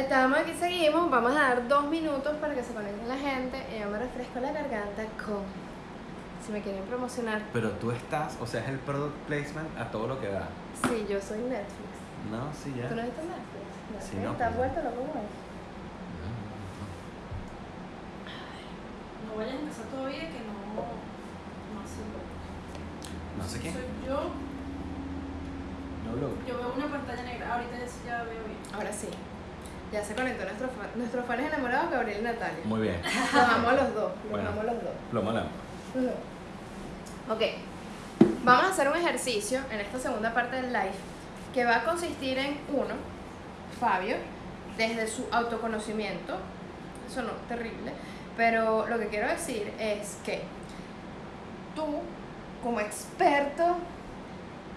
estamos aquí, seguimos. Vamos a dar dos minutos para que se conecte la gente. Y yo me refresco la garganta con. Si me quieren promocionar. Pero tú estás, o sea, es el product placement a todo lo que da. Sí, yo soy Netflix. No, sí, ya. ¿Tú no viste Netflix? No, Sí, no, ¿Estás pues. vuelto loco con eso? No vayas a empezar todavía que no. No sé. No sé qué. Soy yo. No lo. Yo veo una pantalla negra. Ahorita ya, sí ya veo bien. Ahora sí. Ya se conectó nuestro fan, nuestros fans enamorados, Gabriel y Natalia. Muy bien. Los amo a los dos. Los Bueno. amo a los dos. Plomo lámpara. Ok, vamos a hacer un ejercicio en esta segunda parte del live que va a consistir en uno, Fabio, desde su autoconocimiento, eso no, terrible, pero lo que quiero decir es que tú, como experto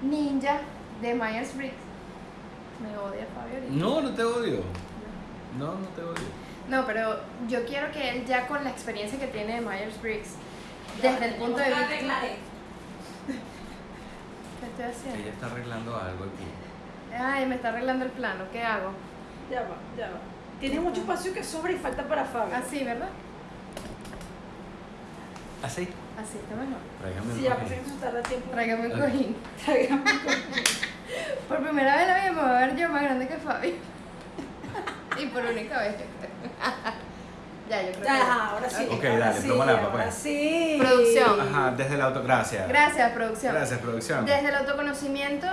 ninja de Myers-Briggs, me odia Fabio ahorita. No, no te odio. No, no te odio. No, pero yo quiero que él ya con la experiencia que tiene de Myers-Briggs, desde el punto de vista... ¿Qué estoy haciendo? Ella está arreglando algo aquí. Ay, me está arreglando el plano, ¿qué hago? Ya va, ya va. Tienes mucho espacio que sobra y falta para Fabio. Así, ¿verdad? Así. Así está mejor. Tráigame Sí, un ya cojín. pensé que eso tarda tiempo. Tráigame un cojín. Tráigame un cojín. Por primera vez en la vida me voy a ver yo más grande que Fabi. Por única vez, yo creo. ya, yo creo que. Ajá, ahora sí. Ok, ahora dale, sí, toma la papá. sí. Producción. Ajá, desde el auto. Gracias. Gracias, producción. Gracias, producción. Desde el autoconocimiento,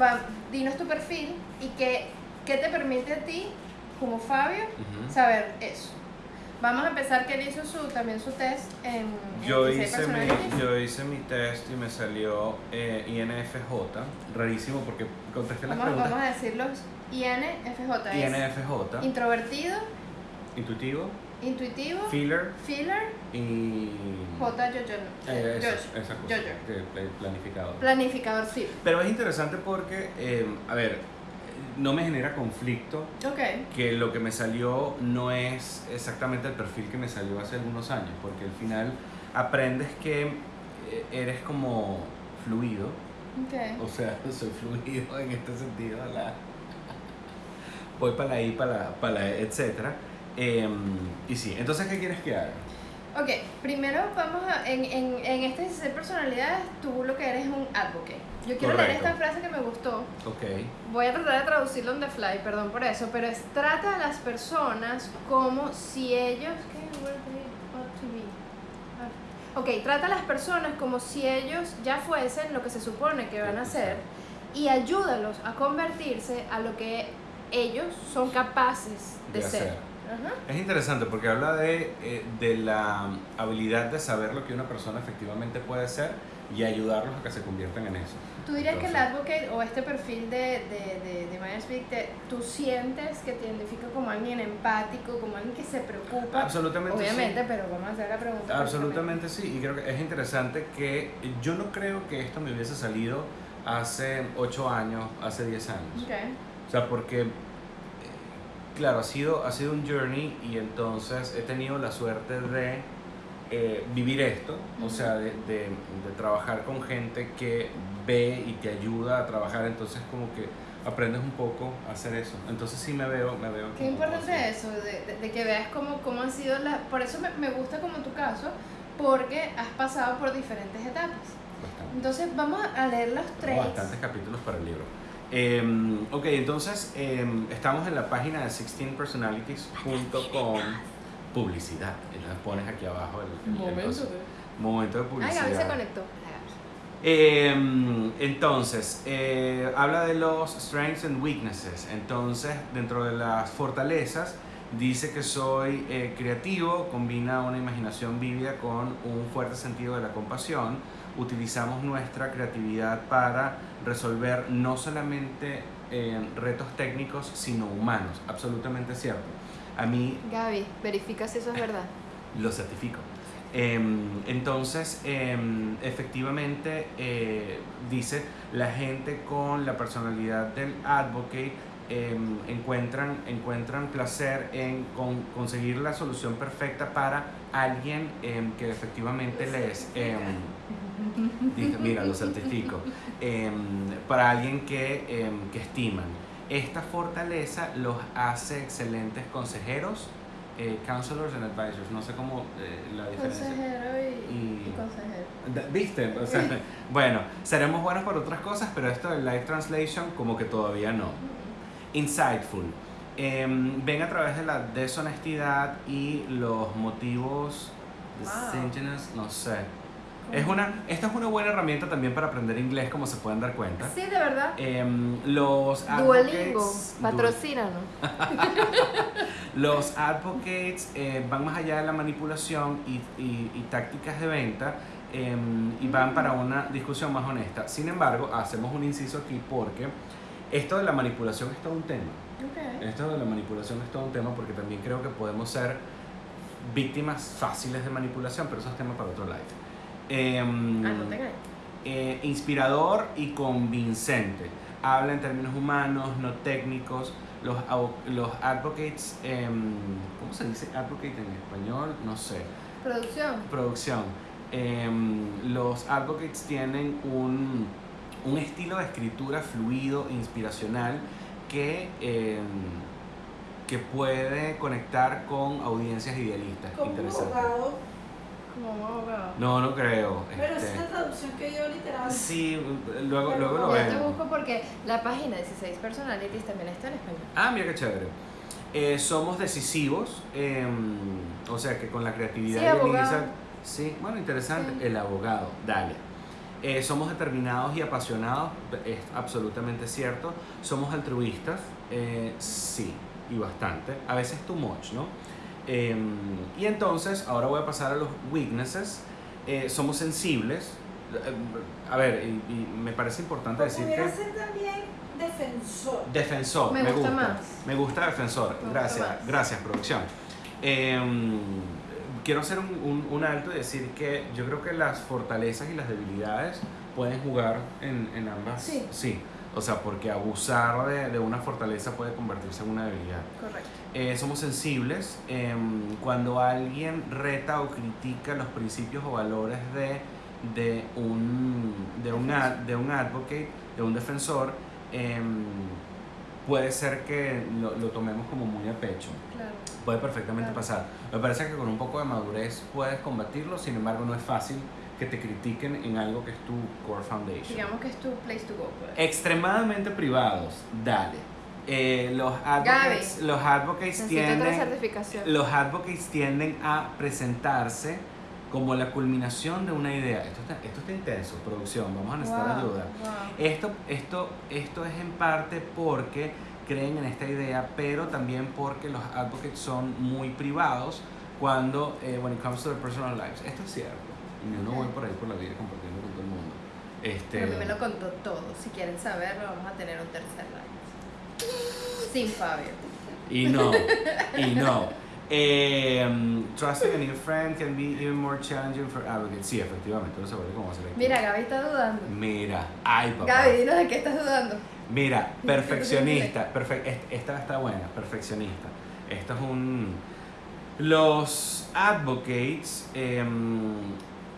va, dinos tu perfil y qué, qué te permite a ti, como Fabio, saber eso. Vamos a empezar que él hizo su, también su test en, Yo 16 hice, mi, yo hice mi test y me salió eh, INFJ. Rarísimo porque contesté las Vamos, preguntas. vamos a decirlos INFJ. INFJ, Introvertido, intuitivo, intuitivo, feeler feeler, y. J, yo, yo, Eh, esa, Jojo. esa cosa, Jojo. planificador. Planificador, sí. Pero es interesante porque, eh, a ver, no me genera conflicto Ok. que lo que me salió no es exactamente el perfil que me salió hace algunos años, porque al final aprendes que eh, eres como fluido, Ok. o sea, soy fluido en este sentido, la- voy para la I, para la, para la E, etcétera. Em, y sí, entonces, ¿qué quieres que haga? Ok, primero vamos a. En, en, en este 16 personalidades, tú lo que eres es un advocate. Yo quiero leer Correcto. esta frase que me gustó. Ok. Voy a tratar de traducirlo on the fly, perdón por eso, pero es trata a las personas como si ellos. Ok, trata a las personas como si ellos ya fuesen lo que se supone que van a ser y ayúdalos a convertirse a lo que ellos son capaces de, De ser. Ajá. Es interesante porque habla de, eh, de la habilidad de saber lo que una persona efectivamente puede ser y ayudarlos a que se conviertan en eso. ¿Tú dirías que el Entonces- advocate o este perfil de, de, de, de Myers-Briggs, tú sientes que te identifica como alguien empático, como alguien que se preocupa? Absolutamente Obviamente, sí. pero vamos a hacer la pregunta. Absolutamente sí, y creo que es interesante que yo no creo que esto me hubiese salido hace 8 años, hace 10 años. Ok. O sea, porque, claro, ha sido, ha sido un journey y entonces he tenido la suerte de eh, vivir esto, o Ujú. sea, de, de- de trabajar con gente que ve y te ayuda a trabajar, entonces como que aprendes un poco a hacer eso. Entonces sí me veo, me veo. Qué importante eso, de, de- que veas cómo, cómo han sido las... Por eso me, me gusta como tu caso, porque has pasado por diferentes etapas. Bastante. Entonces vamos a leer los Tengo traits. bastantes capítulos para el libro. Eh, ok, entonces eh, estamos en la página de 16personalities.com. Publicidad. Las pones aquí abajo. El, el- el coso. Momento de Ay, publicidad. Gaby se conectó. Eh, entonces, eh, habla de los strengths and weaknesses. Entonces, dentro de las fortalezas, dice que soy eh, creativo, combina una imaginación vívida con un fuerte sentido de la compasión. Utilizamos nuestra creatividad para resolver no solamente eh, retos técnicos, sino humanos. Absolutamente cierto. A mí Gaby, verifica si eso es verdad. lo certifico. Em, entonces, em, efectivamente, eh, dice, la gente con la personalidad del advocate em, encuentran, encuentran placer en con- conseguir la solución perfecta para alguien que efectivamente les... dice, mira, lo certifico. Em, para alguien que, em, que estiman. Esta fortaleza los hace excelentes consejeros, eh, counselors and advisors. No sé cómo eh, la diferencia. Consejero y, Y- y consejero. ¿Viste? O sea, bueno, seremos buenos para otras cosas, pero esto del live translation como que todavía no. Insightful. Em, ven a través de la deshonestidad y los motivos Wow. no sé. Es una, esta es una buena herramienta también para aprender inglés, como se pueden dar cuenta. Sí, de verdad. Em, los Duolingo, patrocínanos. los advocates eh, van más allá de la manipulación y, y- y tácticas de venta em, y van para una discusión más honesta. Sin embargo, hacemos un inciso aquí porque esto de la manipulación es todo un tema. Ok. Esto de la manipulación es todo un tema porque también creo que podemos ser víctimas fáciles de manipulación, pero eso es tema para otro live. Em, ahí. eh, inspirador y convincente. Habla en términos humanos, no técnicos. Los, los advocates, em, ¿cómo se dice advocate en español? No sé. Producción. Producción. Em, los advocates tienen un, un estilo de escritura fluido, inspiracional, que, que puede conectar con audiencias idealistas. Como un Interesante. abogado. Como un abogado. No, no creo. Pero esa este, es la traducción que yo literal. Sí, luego, Pero luego lo Ya te vemos. busco porque la página 16 Personalities también está en español. Ah, mira qué chévere. Eh, somos decisivos, eh, o sea que con la creatividad Sí, y el abogado. insight- Sí, bueno, interesante. Sí. El abogado, dale. Eh, somos determinados y apasionados, es absolutamente cierto. Somos altruistas, eh, sí, y bastante. A veces too much, ¿no? Eh, y entonces, ahora voy a pasar a los weaknesses. Eh, somos sensibles. Eh, A ver, y, y me parece importante decir que... ser también defensor. Defensor, Me me, gusta gusta. más. Me gusta defensor. Me gracias, gracias, producción. Em, quiero hacer un, un- un alto y decir que yo creo que las fortalezas y las debilidades pueden jugar en, en ambas. Sí. O sea, porque abusar de, de una fortaleza puede convertirse en una debilidad. Correcto. Eh, somos sensibles. em, cuando alguien reta o critica los principios o valores de, de, un, de, un, ad- de un advocate, de un defensor, em, puede ser que lo, lo tomemos como muy a pecho. Claro. Puede perfectamente Claro. pasar. Me parece que con un poco de madurez puedes combatirlo, sin embargo no es fácil que te critiquen en algo que es tu core foundation Digamos que es tu place to go. pues. extremadamente privados, dale. Eh, los advocates, los advocates tienden, los advocates tienden a presentarse como la culminación de una idea. Esto está, esto está intenso, producción, vamos a necesitar Wow, ayuda. wow. Esto, esto, esto es en parte porque creen en esta idea, pero también porque los advocates son muy privados cuando, eh, when it comes to their personal lives. Esto es cierto. Y yo no voy por ahí por la vida compartiendo con todo el mundo. Este, Pero me lo contó todo. Si quieren saberlo, vamos a tener un tercer live. Sin Fabio. Y no, y no. Eh, trusting a new friend can be even more challenging for advocates. Sí, efectivamente, no se vuelve cómo hacer aquí. Mira, Gaby está dudando. Mira, ay papá. Gaby, dinos de qué estás dudando. Mira, perfeccionista. perfe- est- esta está buena, perfeccionista. Esto es un. Los advocates em,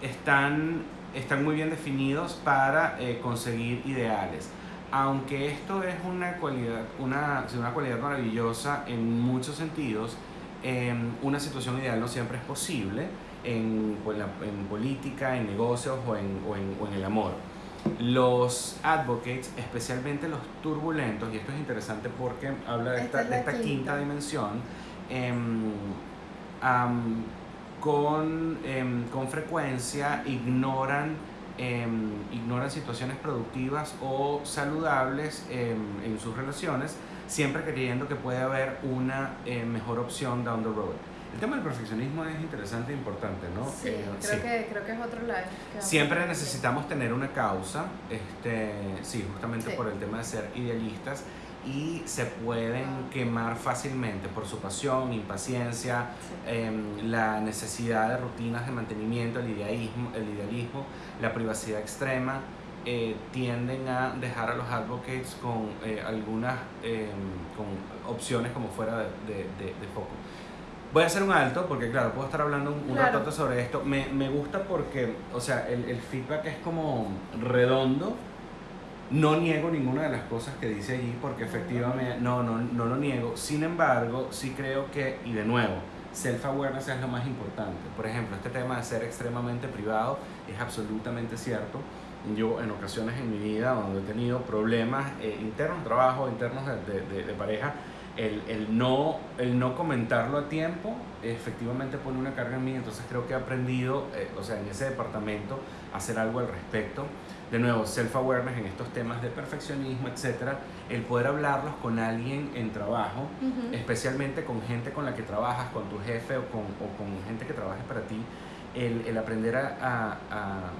están, están muy bien definidos para eh, conseguir ideales. Aunque esto es una cualidad, una, una cualidad maravillosa en muchos sentidos, em, una situación ideal no siempre es posible en, pues, en política, en negocios o en, o en- o en el amor. Los advocates, especialmente los turbulentos, y esto es interesante porque habla de Esta esta, es de esta quinta. quinta. dimensión, em, am, con, em, con frecuencia ignoran, em, ignoran situaciones productivas o saludables em, en sus relaciones, siempre creyendo que puede haber una eh, mejor opción down the road. El tema del perfeccionismo es interesante e importante, ¿no? Sí, Eh, creo, sí. Que, creo que es otro live. Siempre necesitamos tener una causa, este, sí, justamente Sí. por el tema de ser idealistas y se pueden quemar fácilmente por su pasión, impaciencia, Sí. em, la necesidad de rutinas de mantenimiento, el idealismo, el idealismo la privacidad extrema, eh, tienden a dejar a los advocates con eh, algunas em, con opciones como fuera de, de- de- de foco. Voy a hacer un alto porque, claro, puedo estar hablando un, un Claro. ratote sobre esto. Me, me gusta porque, o sea, el, el feedback es como redondo No niego ninguna de las cosas que dice allí porque efectivamente, no, no, no lo niego. Sin embargo, sí creo que, y de nuevo, self-awareness es lo más importante. Por ejemplo, este tema de ser extremadamente privado es absolutamente cierto. Yo en ocasiones en mi vida donde he tenido problemas eh, internos, trabajo, internos de, de, de pareja, el, el, no, el no comentarlo a tiempo efectivamente pone una carga en mí, entonces creo que he aprendido, eh, o sea, en ese departamento, a hacer algo al respecto. De nuevo, self-awareness en estos temas de perfeccionismo, etcétera, el poder hablarlos con alguien en trabajo, especialmente con gente con la que trabajas, con tu jefe o con, o con gente que trabaje para ti, el, el aprender a, a, a,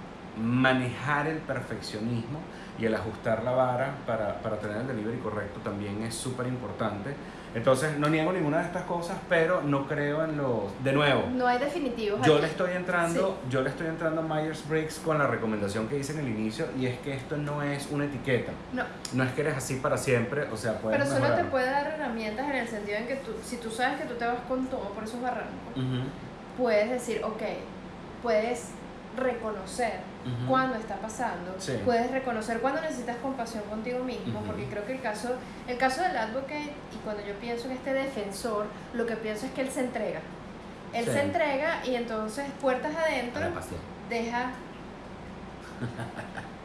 manejar el perfeccionismo y el ajustar la vara para, para tener el delivery correcto también es súper importante entonces, no niego ninguna de estas cosas, pero no creo en los... De nuevo. No hay definitivos. Yo le estoy entrando, sí. yo le estoy entrando a Myers-Briggs con la recomendación que hice en el inicio y es que esto no es una etiqueta. No. No es que eres así para siempre, o sea, puedes Pero solo te puede dar herramientas en el sentido en que tú, si tú sabes que tú te vas con todo por esos barrancos, uh -huh. puedes decir, ok, puedes reconocer uh -huh. cuando está pasando, sí. puedes reconocer cuando necesitas compasión contigo mismo, uh -huh. porque creo que el caso, el caso del advocate, y cuando yo pienso en este defensor, lo que pienso es que él se entrega. Él Sí. se entrega y entonces puertas adentro deja...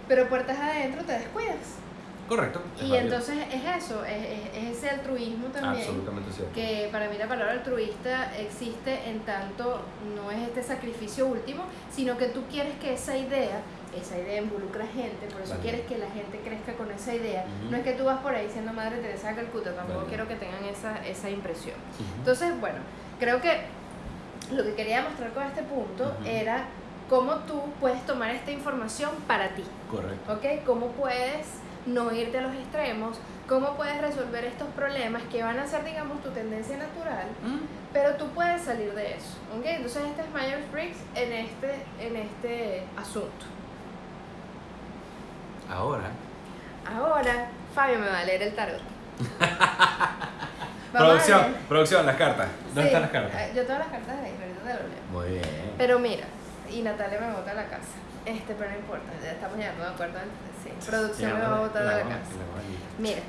Pero puertas adentro te descuidas. Correcto. Y válido. entonces es eso, es, es- es ese altruismo también. Absolutamente cierto. Que para mí la palabra altruista existe en tanto no es este sacrificio último, sino que tú quieres que esa idea, esa idea involucra gente, por eso quieres que la gente crezca con esa idea. No es que tú vas por ahí siendo Madre Teresa de Calcuta, tampoco quiero que tengan esa, esa impresión. Entonces, bueno, creo que lo que quería mostrar con este punto era cómo tú puedes tomar esta información para ti. Correcto. ¿ok? ¿Cómo puedes no irte a los extremos? ¿Cómo puedes resolver estos problemas que van a ser, digamos, tu tendencia natural? Pero tú puedes salir de eso, ¿ok? Entonces este es Myers-Briggs en este, en este asunto. Ahora, Ahora, Fabio me va a leer el tarot. Producción, producción, las cartas. ¿Dónde Sí, están las cartas? eh, Yo tengo las cartas ahí, ahorita te lo leo. Muy bien. Pero mira, y Natalia me bota a la casa. Este, pero no importa, ya estamos llegando de acuerdo. Sí, producción me va a botar a la casa. Mira,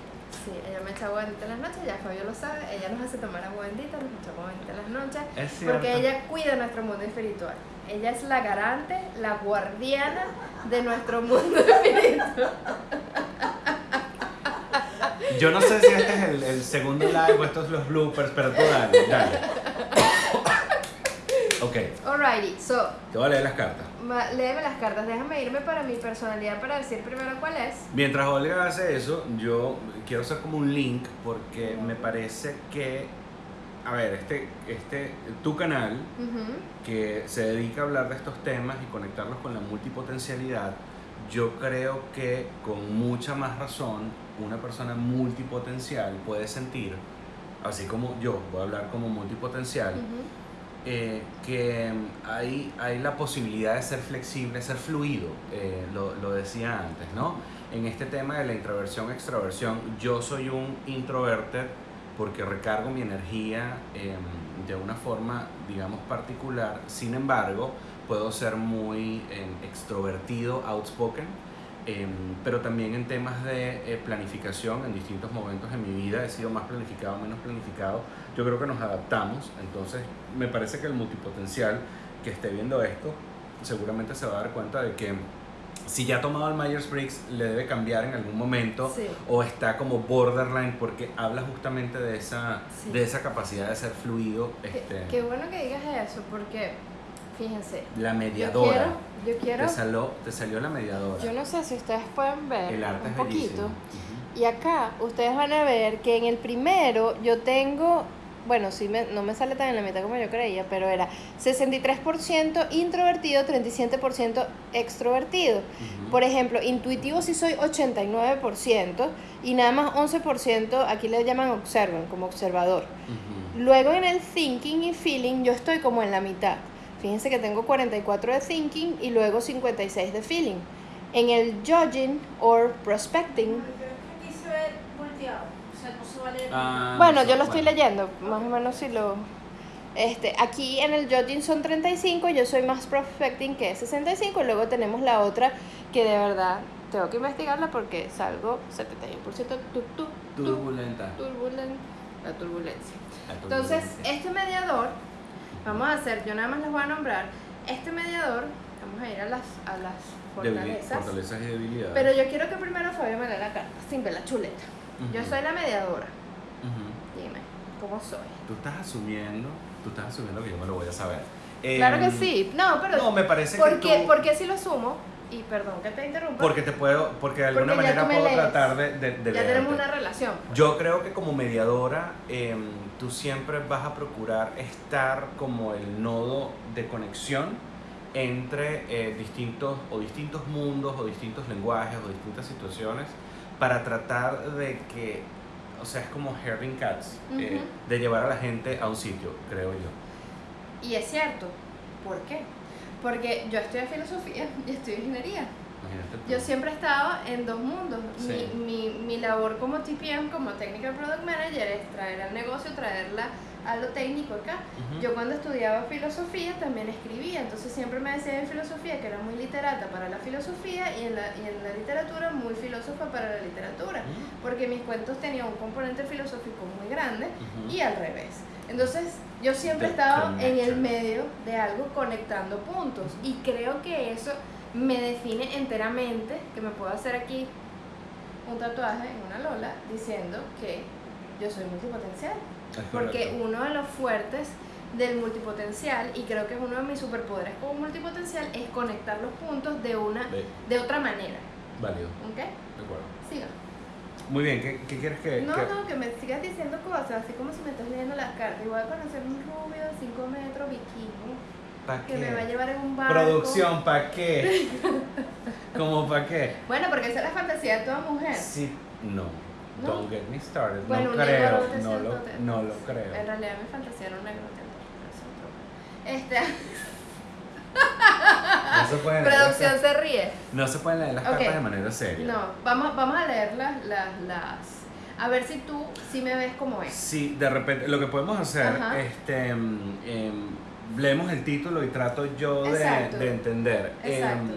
sí, ella me echa agua bendita en las noches, ya Fabio lo sabe, ella nos hace tomar agua bendita, nos echa agua bendita en las noches, Es cierto. porque ella cuida nuestro mundo espiritual. Ella es la garante, la guardiana de nuestro mundo espiritual. Yo no sé si este es el, el segundo live o estos los bloopers, pero tú dale, dale. Ok, Alrighty, so, te voy a leer las cartas. ma- léeme las cartas, déjame irme para mi personalidad para decir primero cuál es. Mientras Olga hace eso, yo quiero hacer como un link porque me parece que, a ver, este, este, tu canal Ujú. que se dedica a hablar de estos temas y conectarlos con la multipotencialidad, yo creo que con mucha más razón una persona multipotencial puede sentir, así como yo voy a hablar como multipotencial, Ujú. Eh, que hay, hay la posibilidad de ser flexible, ser fluido, eh, lo, lo decía antes, ¿no? En este tema de la introversión, extroversión, yo soy un introverted porque recargo mi energía eh, de una forma, digamos, particular, sin embargo, puedo ser muy eh, extrovertido, outspoken, eh, pero también en temas de eh, planificación, en distintos momentos de mi vida he sido más planificado, menos planificado. Yo creo que nos adaptamos, entonces me parece que el multipotencial que esté viendo esto seguramente se va a dar cuenta de que si ya ha tomado el Myers-Briggs le debe cambiar en algún momento Sí. o está como borderline porque habla justamente de esa, Sí. de esa capacidad de ser fluido, Qué, este, qué bueno que digas eso, porque fíjense, la yo mediadora. quiero, yo quiero, Te, salió, te salió la mediadora. yo no sé si ustedes pueden ver el arte un es poquito. bellísimo. Ujú. Y acá ustedes van a ver que en el primero yo tengo, bueno, sí me- no me sale tan en la mitad como yo creía, pero era 63% introvertido, 37% extrovertido. Ujú. Por ejemplo, intuitivo sí soy 89% y nada más 11% aquí le llaman observan, como observador. Ujú. Luego en el thinking y feeling yo estoy como en la mitad. Fíjense que tengo 44 de thinking y luego 56 de feeling. En el judging or prospecting, Pero es que aquí se ve volteado. O sea, no se va a leer. Ah, bueno, eso, yo lo estoy bueno. leyendo, más o menos si lo... Este, aquí en el judging son 35, yo soy más prospecting que es 65 y luego tenemos la otra que de verdad tengo que investigarla porque salgo 71% tu, tu, tu, Turbulenta. turbulen- la turbulencia. La Entonces, turbulencia. este mediador, vamos a hacer, yo nada más les voy a nombrar, este mediador, vamos a ir a las, a las fortalezas. fortalezas y debilidades. Pero yo quiero que primero Fabio me lea la carta, sin ver la chuleta. Yo soy la mediadora. Dime, ¿cómo soy? Tú estás asumiendo, tú estás asumiendo que yo me lo voy a saber. Claro que Em, sí. No, pero No, me parece ¿por que qué, tú- por qué si lo asumo? Y perdón que te interrumpa. Porque te puedo, porque de alguna Porque manera puedo lees. tratar de, de, de ya tenemos una relación. pues. Yo creo que como mediadora, em, tú siempre vas a procurar estar como el nodo de conexión entre eh, distintos o distintos mundos o distintos lenguajes o distintas situaciones para tratar de que, o sea, es como herding cats, eh, de llevar a la gente a un sitio, creo yo. Y es cierto. ¿Por qué? Porque yo estudio filosofía y estudio ingeniería. Yo siempre he estado en dos mundos. Sí. Mi, mi, mi labor como TPM, como Technical Product Manager, es traer al negocio, traerla a lo técnico acá. Ujú. Yo cuando estudiaba filosofía también escribía, entonces siempre me decía en filosofía que era muy literata para la filosofía y en la, y en la literatura muy filósofa para la literatura, Ujú. porque mis cuentos tenían un componente filosófico muy grande Ujú. y al revés. Entonces yo siempre estado en el medio de algo conectando puntos y creo que eso me define enteramente, que me puedo hacer aquí un tatuaje en una lola diciendo que yo soy multipotencial. Porque uno de los fuertes del multipotencial, y creo que es uno de mis superpoderes como multipotencial, es conectar los puntos de una Ve, de otra manera. válido, ¿Ok? de acuerdo. Siga. Muy bien, ¿qué, qué quieres que...? No, que- no, que me sigas diciendo cosas, así como si me estás leyendo las cartas. Y voy a conocer un rubio de 5 metros vikingo ¿Pa' que me va a llevar en un barco. Producción, ¿para qué? ¿Cómo para qué? Bueno, porque esa es la fantasía de toda mujer. Sí, no. ¿No? Don't get me started. Bueno, no creo, no lo, no lo En creo. realidad mi fantasía era un negro Este, No se pueden leer producción las, se ríe. no se pueden leer las cartas de manera seria. No, vamos, vamos a leer las, las, las- A ver si tú sí me ves como es. Sí, de repente, lo que podemos hacer, Ajá. este, em, em, leemos el título y trato yo de, entender. Em, Exacto.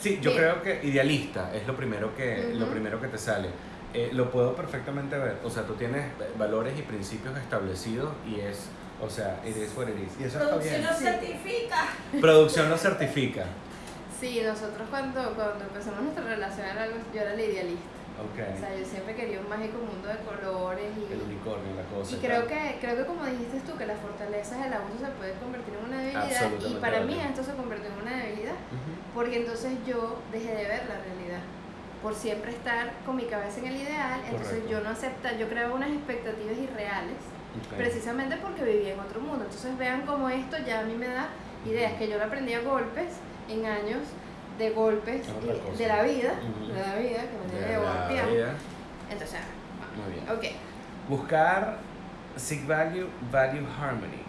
sí, yo creo que idealista es lo primero que, lo primero que te sale. Eh, lo puedo perfectamente ver. O sea, tú tienes valores y principios establecidos y es, o sea, it is what it is. Y eso está Producción bien. lo certifica. Producción lo certifica. Sí, nosotros cuando, cuando empezamos nuestra relación era algo- yo era la idealista. Ok. O sea, yo siempre quería un mágico mundo de colores y, El unicornio, la cosa. y creo que, creo que como dijiste tú, que las fortalezas del abuso se puede convertir en una debilidad y para mí esto se convirtió en una debilidad porque entonces yo dejé de ver la realidad por siempre estar con mi cabeza en el ideal, entonces Correcto. yo no aceptaba, yo creaba unas expectativas irreales precisamente porque vivía en otro mundo. Entonces vean cómo esto ya a mí me da ideas, que yo lo aprendí a golpes, en años de golpes y- de la vida, de la vida, que me De la vida. Entonces, Muy bien. ok. Buscar Seek Value, Value Harmony.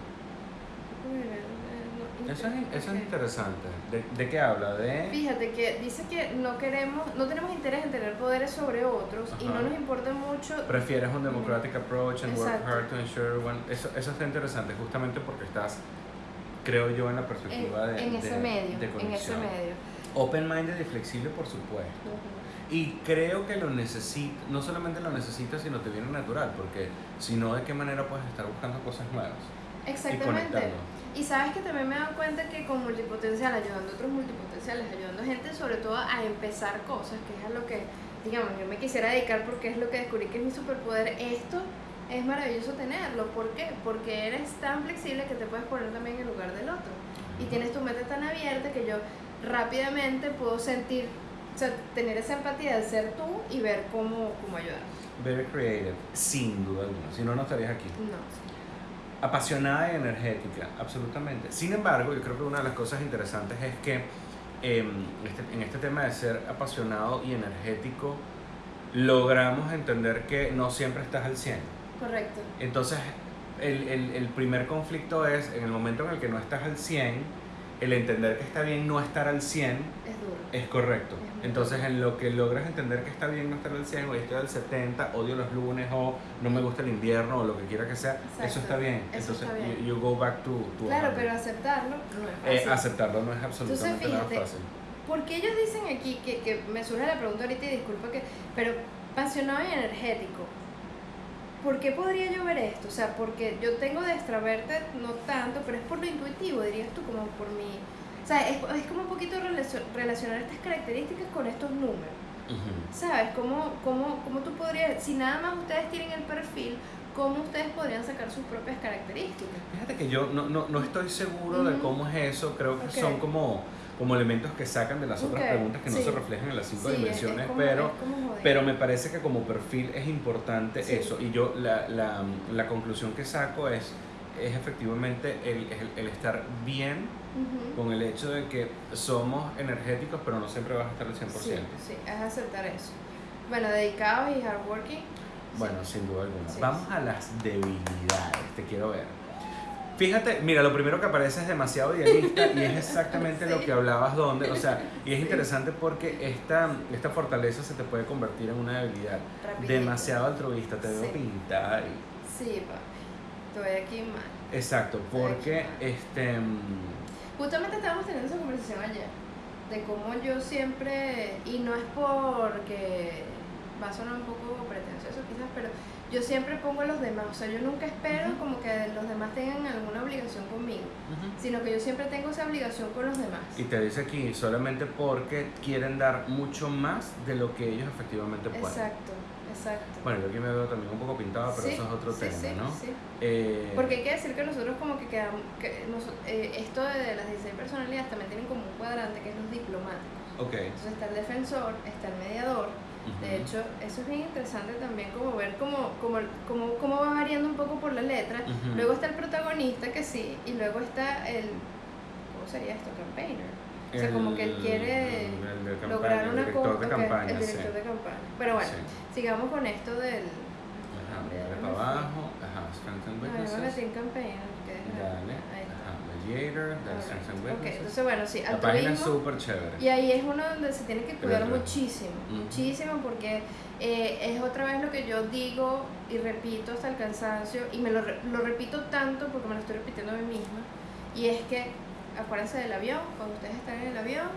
Eso es, eso es interesante. ¿De, de qué habla? De... Fíjate que dice que no queremos, no tenemos interés en tener poderes sobre otros y Ajá. no nos importa mucho. Prefieres un democratic approach and work Exacto. hard to ensure one... Eso, eso está interesante justamente porque estás, creo yo, en la En, perspectiva de, en ese de- medio, de en ese medio. Open-minded y flexible, por supuesto. Y creo que lo necesita, no solamente lo necesitas, sino te viene natural, porque si no, ¿de qué manera puedes estar buscando cosas nuevas? Y Exactamente. conectando. Y sabes que también me he dado cuenta que con multipotencial, ayudando a otros multipotenciales, ayudando a gente sobre todo a empezar cosas, que es a lo que, digamos, yo me quisiera dedicar porque es lo que descubrí que es mi superpoder, esto es maravilloso tenerlo. ¿Por qué? Porque eres tan flexible que te puedes poner también en el lugar del otro. Y tienes tu mente tan abierta que yo rápidamente puedo sentir, o sea, tener esa empatía de ser tú y ver cómo, cómo ayudar. Very creative, sin duda alguna. Si no, no estarías aquí. No. Apasionada y energética, absolutamente. Sin embargo, yo creo que una de las cosas interesantes es que em, este- en este tema de ser apasionado y energético, logramos entender que no siempre estás al 100. Correcto. Entonces, el, el- el primer conflicto es, en el momento en el que no estás al 100, el entender que está bien no estar al 100 Es duro. Es correcto. Entonces, en lo que logras entender que está bien no estar al 100, hoy estoy al 70, odio los lunes, o no me gusta el invierno, o lo que quiera que sea, eso está bien. Eso Entonces, está bien. You, you go back to, to Claro, 100. pero aceptarlo no es Eh, fácil. aceptarlo no es absolutamente Entonces, nada fácil. ¿por qué ellos dicen aquí que, que me surge la pregunta ahorita y disculpa que, pero apasionado y energético? ¿Por qué podría yo ver esto? O sea, porque yo tengo de extraverte no tanto, pero es por lo intuitivo, dirías tú, como por mi... O sea, es, es como un poquito relacio- relacionar estas características con estos números. Ujú. ¿Sabes? ¿Cómo, cómo, cómo tú podrías, si nada más ustedes tienen el perfil, cómo ustedes podrían sacar sus propias características? Fíjate que yo no, no, no estoy seguro de Ujú. cómo es eso, creo que Ok. son como, como elementos que sacan de las otras Ok, preguntas que no sí. se reflejan en las cinco Sí, es- dimensiones, es como- pero, es pero me parece que como perfil es importante Sí. eso. Y yo la, la, la conclusión que saco es, es efectivamente el, el, el estar bien Ujú. con el hecho de que somos energéticos, pero no siempre vas a estar al 100%. Sí, sí, es aceptar eso. Bueno, dedicados y hardworking. Bueno, sin duda alguna. Sí, Vamos sí. a las debilidades, te quiero ver. Fíjate, mira, lo primero que aparece es demasiado idealista y es exactamente lo Sí. que hablabas donde, o sea, y es interesante porque esta, esta fortaleza se te puede convertir en una debilidad. Rapidito. Demasiado altruista, te veo Sí. pintar. y- Sí, pa. Estoy aquí mal. Exacto, porque este mm, Justamente estábamos teniendo esa conversación ayer. De cómo yo siempre, y no es porque va a sonar un poco pretencioso quizás, pero yo siempre pongo a los demás. O sea, yo nunca espero como que los demás tengan alguna obligación conmigo, sino que yo siempre tengo esa obligación con los demás. y te dice aquí solamente porque quieren dar mucho más de lo que ellos efectivamente pueden. Exacto, exacto. Bueno, yo aquí me veo también un poco pintado, pero Sí, eso es otro sí, tema, sí, ¿no? sí. Eh, Porque hay que decir que nosotros como que quedamos, que noso- eh, esto de las 16 personalidades también tienen como un cuadrante que es los diplomáticos. Ok. Entonces está el defensor, está el mediador. De ujú. hecho, eso es bien interesante también como ver cómo, cómo, cómo, cómo va variando un poco por la letra. Ujú. Luego está el protagonista que sí, y luego está el, ¿cómo sería esto? Campaigner. O sea, como que él quiere el de campaña, lograr el una director campaña, el director sí. de campaña. Pero bueno, Sí. sigamos con esto del... Ajá, Mira, dale para abajo, ajá, strength and No, yo me weaknesses. metí en campaigner. que es la- Dale, ahí está. ajá, mediator, dale Alright. strength and Ok, weaknesses. entonces bueno, sí, La página es altruismo. súper chévere. Y ahí es uno donde se tiene que cuidar muchísimo, Ujú. muchísimo porque eh, es otra vez lo que yo digo y repito hasta el cansancio y me lo, lo repito tanto porque me lo estoy repitiendo a mí misma y es que acuérdense del avión, cuando ustedes están en el avión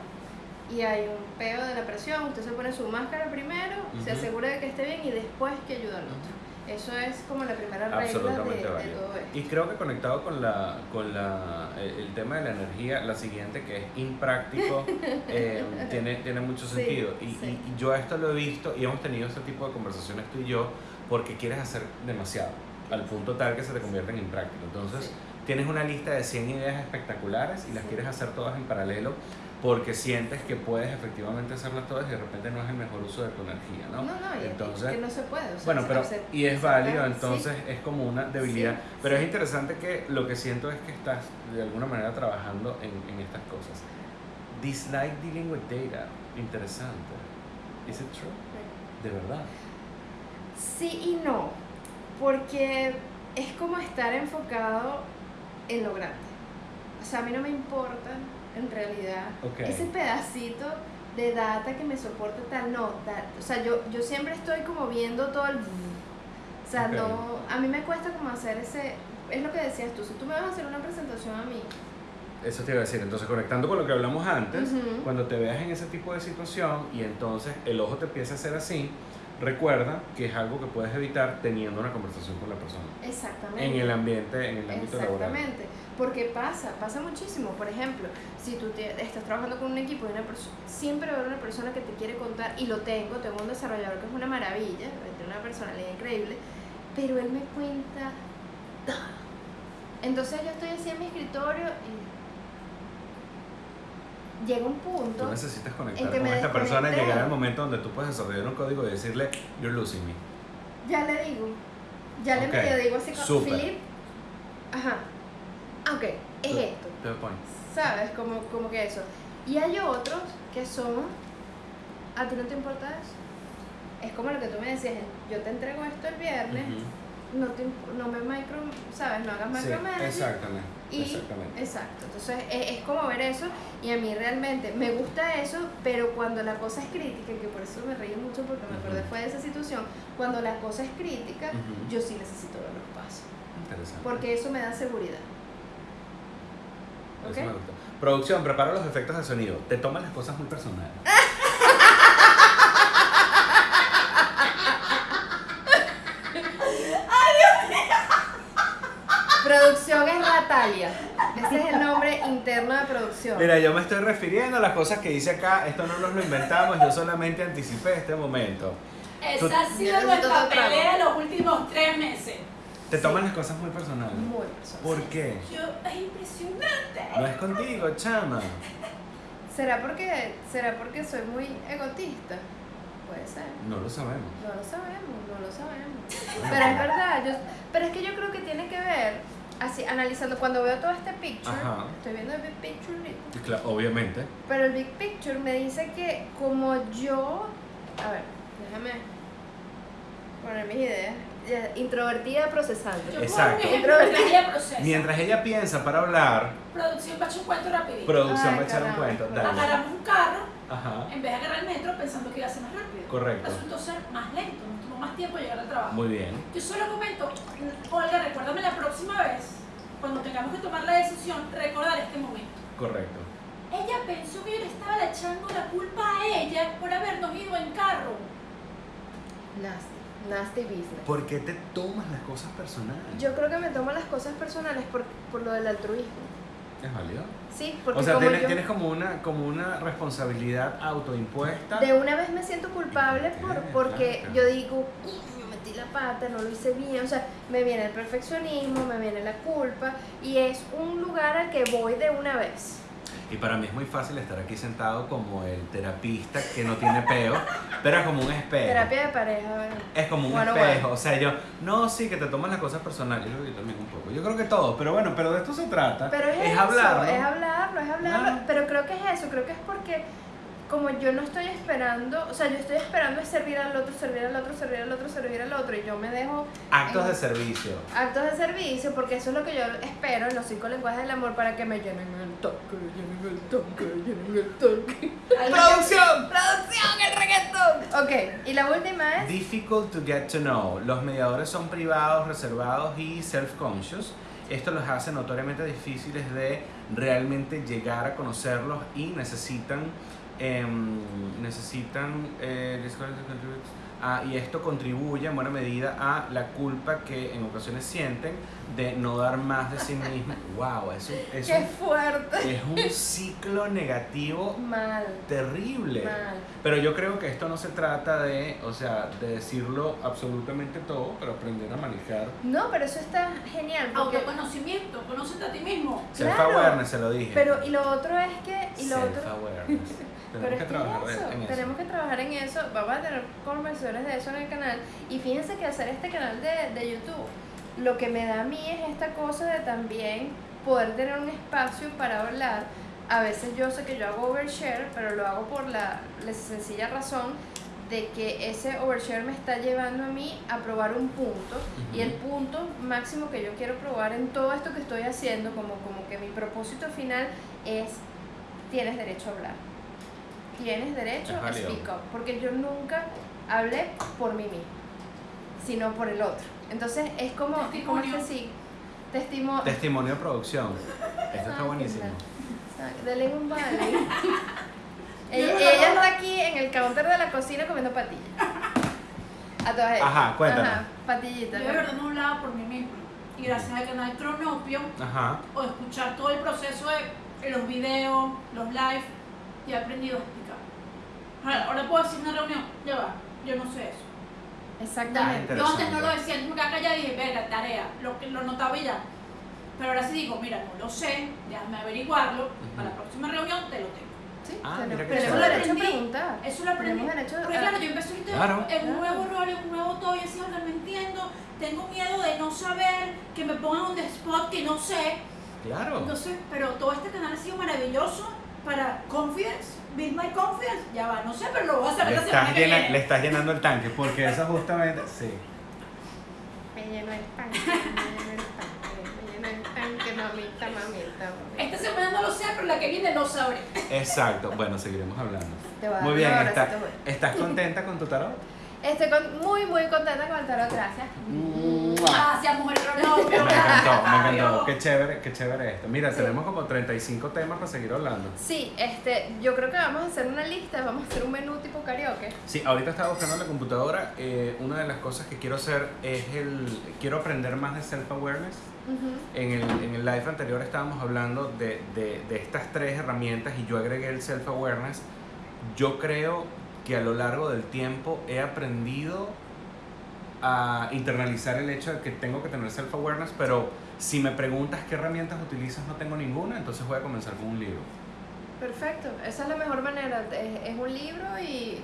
y hay un peo de la presión, usted se pone su máscara primero, se Ujú. asegura de que esté bien y después que ayuda al otro. Eso es como la primera regla de, Absolutamente de todo esto. Y creo que conectado con la con la eh, el tema de la energía, la siguiente que es impráctico, eh, tiene, tiene mucho Sí, sentido. Y, sí. y- yo esto lo he visto y hemos tenido este tipo de conversaciones tú y yo porque quieres hacer demasiado, al punto tal que se te convierte en impráctico. Entonces, Sí. tienes una lista de 100 ideas espectaculares y las Sí. quieres hacer todas en paralelo porque sientes que puedes efectivamente hacerlas todas y de repente no es el mejor uso de tu energía, ¿no? No, no, y- Entonces, que no se puede. o sea, bueno, pero y es válido, sí. entonces es como una debilidad. Sí, pero sí. es interesante que lo que siento es que estás de alguna manera trabajando en, en estas cosas. Dislike dealing with data. Interesante. It true? De verdad. Sí y no, porque es como estar enfocado en lo grande. O sea, a mí no me importa en realidad Ok. ese pedacito de data que me soporta tal, no, da- o sea, yo, yo siempre estoy como viendo todo el... O sea, no, a mí me cuesta como hacer ese, es lo que decías tú, si tú me vas a hacer una presentación a mí, Eso te iba a decir. Entonces, conectando con lo que hablamos antes, cuando te veas en ese tipo de situación y entonces el ojo te empieza a hacer así, recuerda que es algo que puedes evitar teniendo una conversación con la persona. exactamente. En el ambiente, en el ámbito laboral. Exactamente, porque pasa, pasa muchísimo. Por ejemplo, si tú te- estás trabajando con un equipo y una persona, siempre va a haber una persona que te quiere contar, y lo tengo, tengo un desarrollador que es una maravilla, tiene una personalidad increíble, pero él me cuenta. Entonces yo estoy así en mi escritorio y llega un punto. Tú necesitas conectar en que con esta persona y llegar al momento donde tú puedes desarrollar un código y decirle, you're losing me. Ya le digo. Ya le medio digo así como, súper. Philip. Ajá. Ah, Ok, es Tú- esto. To the point. ¿Sabes? Como, como que eso. Y hay otros que son. ¿A ti no te importa eso? Es como lo que tú me decías, yo te entrego esto el viernes, Ujú. no, te, no me micro, ¿sabes? No hagas Sí, micromanaging. exactamente. Y, exactamente. Exacto, entonces es, es como ver eso y a mí realmente me gusta eso, pero cuando la cosa es crítica, que por eso me reí mucho porque me acordé Ujú. fue de esa situación, cuando la cosa es crítica, Ujú. yo sí necesito ver los pasos, Interesante. porque eso me da seguridad. Eso me gustó. Producción, prepara los efectos de sonido. Te toman las cosas muy personales. Producción es Natalia. Ese es el nombre interno de producción. Mira, yo me estoy refiriendo a las cosas que dice acá. Esto no nos lo inventamos, yo solamente anticipé este momento. Esa Tú- ha sido nuestra pelea los últimos tres meses. Te Sí. toman las cosas muy personales. Muy personal. ¿Por qué? Yo, es impresionante. No es contigo, chama. ¿Será porque, ¿Será porque soy muy egotista? Puede ser. No lo sabemos. No lo sabemos, no lo sabemos. Pero es verdad, yo, pero es que yo creo que tiene que ver, así, analizando, cuando veo todo este picture, Ajá. estoy viendo el big picture claro, obviamente. pero el big picture me dice que como yo, a ver, déjame poner mis ideas, ya, introvertida procesando. Yo Exacto. ella procesa. Mientras ella piensa para hablar, Producción va a echar un cuento rapidito. producción Ay, va a echar un cuento. Dale. Agarramos un carro Ajá. en vez de agarrar el metro pensando que iba a ser más rápido. Correcto. Resultó ser más lento, nos tomó más tiempo llegar al trabajo. Muy bien. Yo solo comento, Olga, recuérdame la próxima vez, cuando tengamos que tomar la decisión, recordar este momento. Correcto. Ella pensó que yo le estaba echando la culpa a ella por habernos ido en carro. Nasty, nasty business. ¿Por qué te tomas las cosas personales? Yo creo que me tomo las cosas personales por, por lo del altruismo. ¿Es válido? Sí, porque O sea, como tienes, yo... tienes como, una, como una responsabilidad autoimpuesta. De una vez me siento culpable por, porque claro. yo digo, "Uy, me metí la pata, no lo hice bien, o sea, me viene el perfeccionismo, me viene la culpa y es un lugar al que voy de una vez. Y para mí es muy fácil estar aquí sentado como el terapista que no tiene peo, pero es como un espejo. Terapia de pareja, bueno. Es como un Bueno, espejo, bueno. o sea, yo, no, sí, que te tomas las cosas personales, yo creo que yo también un poco, yo creo que todo, pero bueno, pero de esto se trata, Pero es, eso, hablarlo. es hablarlo, es hablarlo, pero creo que es eso, creo que es porque como yo no estoy esperando, o sea, yo estoy esperando es servir al otro, servir al otro, servir al otro, servir al otro y yo me dejo Actos de en- servicio. actos de servicio porque eso es lo que yo espero en los cinco lenguajes del amor para que me llenen el tanque, llenen el tanque, llenen el tanque. ¡Producción! ¡Producción, el reggaetón! Ok, y la última es... Difficult to get to know. Los mediadores son privados, reservados y self-conscious. Esto los hace notoriamente difíciles de realmente llegar a conocerlos y necesitan em, necesitan eh, ah, y esto contribuye en buena medida a la culpa que en ocasiones sienten de no dar más de sí mismos. Wow, es un, es ¡Qué un, fuerte! es un ciclo negativo Mal, terrible. mal. Pero yo creo que esto no se trata de, o sea, de decirlo absolutamente todo, pero aprender a manejar. No, pero eso está genial porque... Autoconocimiento, conócete a ti mismo. Claro. Self-awareness, se lo dije. Pero, y lo otro es que... Y lo otro... Tenemos es que trabajar eso, en eso. tenemos que trabajar en eso, vamos a tener conversaciones de eso en el canal y fíjense que hacer este canal de, de YouTube, lo que me da a mí es esta cosa de también poder tener un espacio para hablar. A veces yo sé que yo hago overshare, pero lo hago por la, la sencilla razón de que ese overshare me está llevando a mí a probar un punto y el punto máximo que yo quiero probar en todo esto que estoy haciendo, como, como que mi propósito final es tienes derecho a hablar. Tienes derecho a speak up, porque yo nunca hablé por mí mismo, sino por el otro. Entonces es como, como Testimonio. este sí, testimonio. De producción. Esto está buenísimo. Dale un vale. ella, está aquí en el counter de la cocina comiendo patillas. A todas ellas. Ajá, cuéntanos. Ajá, patillitas. Yo de verdad no hablaba por mí mismo. Y gracias al canal Cronopio, Ajá. o escuchar todo el proceso de los videos, los live, y he aprendido a explicar. Ahora, ahora puedo decir en una reunión, ya va, yo no sé eso. Exactamente. Yo antes no lo decía, me quedaba callada y dije, verga, tarea, lo, lo notaba y ya. Pero ahora sí digo, mira, no lo sé, déjame averiguarlo, para la próxima reunión te lo tengo. Sí, Ah, chévere. derecho a Aprendí. preguntar. Eso lo aprendí. Derecho Porque claro, yo empecé ahorita Claro. en un nuevo rol, en un nuevo todo, y así, ahora no entiendo, tengo miedo de no saber, que me pongan on the spot, que no sé. Claro. Entonces, pero todo este canal ha sido maravilloso para confidence, build my confidence, ya va, no sé, pero lo voy a Le saber la semana estás, que llena- viene. le estás llenando el tanque, porque eso justamente. Sí. Me lleno el tanque, me lleno el tanque, me lleno el tanque, mamita, mamita, mamita. Esta semana no lo sé, pero la que viene lo sabré. Exacto. Bueno, seguiremos hablando. Te voy a Muy bien, está-. ¿estás contenta con tu tarot? Estoy con- muy, muy contenta con el tarot, gracias. Gracias, mujer. Me encantó, me encantó. Qué chévere, qué chévere esto. Mira, Sí. tenemos como 35 temas para seguir hablando. Sí, este, yo creo que vamos a hacer una lista, vamos a hacer un menú tipo karaoke. Sí, ahorita estaba buscando en la computadora. eh, una de las cosas que quiero hacer es el. Quiero aprender más de self-awareness. En el, en el live anterior estábamos hablando de, de, de estas tres herramientas y yo agregué el self-awareness. Yo creo que a lo largo del tiempo he aprendido a internalizar el hecho de que tengo que tener self-awareness, pero si me preguntas qué herramientas utilizas, no tengo ninguna, entonces voy a comenzar con un libro. Perfecto, esa es la mejor manera. Es, es un libro y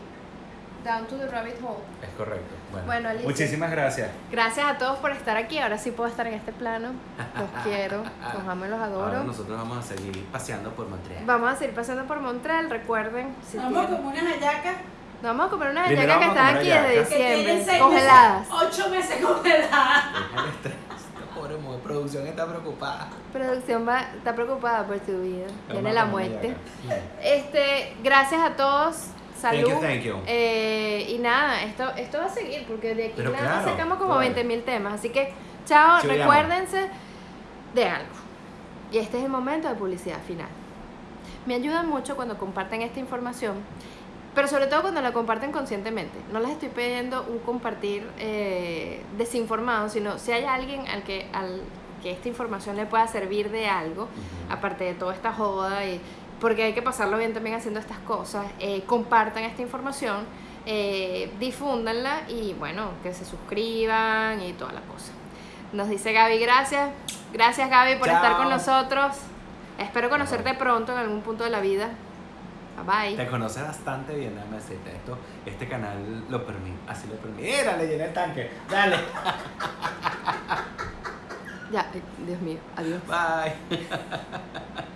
down to the rabbit hole. Es correcto. Bueno, Bueno, Alicia. muchísimas gracias. Gracias a todos por estar aquí. Ahora sí puedo estar en este plano. Los quiero, los amo y los Ahora adoro. nosotros vamos a seguir paseando por Montreal. Vamos a seguir pasando por Montreal. Recuerden, si Vamos tienen- como unas hallacas Nos vamos a comer unas hallacas que a están aquí comer desde diciembre, congeladas. meses, ocho meses congeladas. Pobre mujer, producción está preocupada. Producción va, está preocupada por tu vida. Viene la a comer muerte. Este, gracias a todos. Salud. Thank you, thank you. Eh, y nada, esto, esto va a seguir porque de aquí Pero nada claro, sacamos como claro. 20.000 temas. Así que, chao, recuérdense de algo. Y este es el momento de publicidad final. Me ayudan mucho cuando comparten esta información, pero sobre todo cuando la comparten conscientemente. No les estoy pidiendo un compartir eh, desinformado, sino si hay alguien al que, al que esta información le pueda servir de algo, aparte de toda esta joda y porque hay que pasarlo bien también haciendo estas cosas eh, compartan esta información eh, difúndanla y bueno que se suscriban y toda la cosa nos dice Gaby gracias gracias Gaby por Chao. estar con nosotros espero conocerte pronto en algún punto de la vida bye bye Te conoces bastante bien, déjame decirte esto. Este canal lo permite, así lo permite. Mira, le llené el tanque. Dale. ya eh, Dios mío adiós Bye.